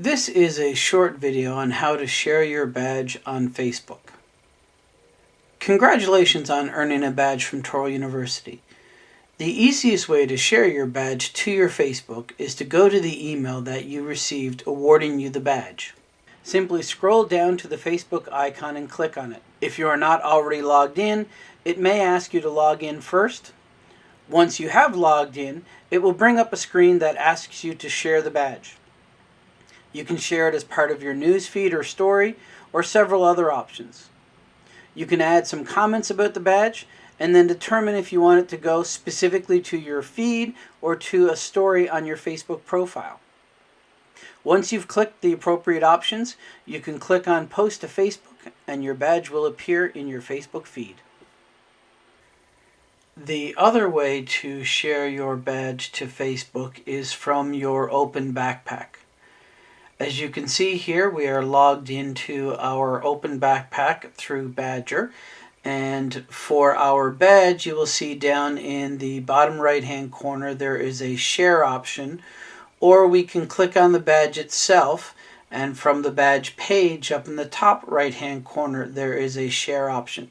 This is a short video on how to share your badge on Facebook. Congratulations on earning a badge from Touro University. The easiest way to share your badge to your Facebook is to go to the email that you received awarding you the badge. Simply scroll down to the Facebook icon and click on it. If you are not already logged in, it may ask you to log in first. Once you have logged in, it will bring up a screen that asks you to share the badge. You can share it as part of your news feed or story, or several other options. You can add some comments about the badge, and then determine if you want it to go specifically to your feed or to a story on your Facebook profile. Once you've clicked the appropriate options, you can click on Post to Facebook and your badge will appear in your Facebook feed. The other way to share your badge to Facebook is from your Open Backpack. As you can see here, we are logged into our Open Backpack through Badgr. And for our badge, you will see down in the bottom right hand corner, there is a share option, or we can click on the badge itself. And from the badge page up in the top right hand corner, there is a share option.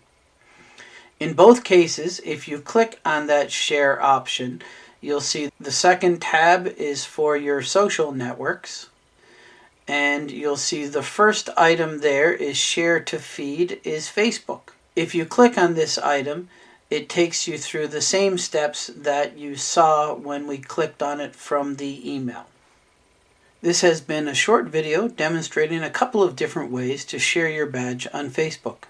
In both cases, if you click on that share option, you'll see the second tab is for your social networks and you'll see the first item there is share to feed is Facebook. If you click on this item, it takes you through the same steps that you saw when we clicked on it from the email. This has been a short video demonstrating a couple of different ways to share your badge on Facebook.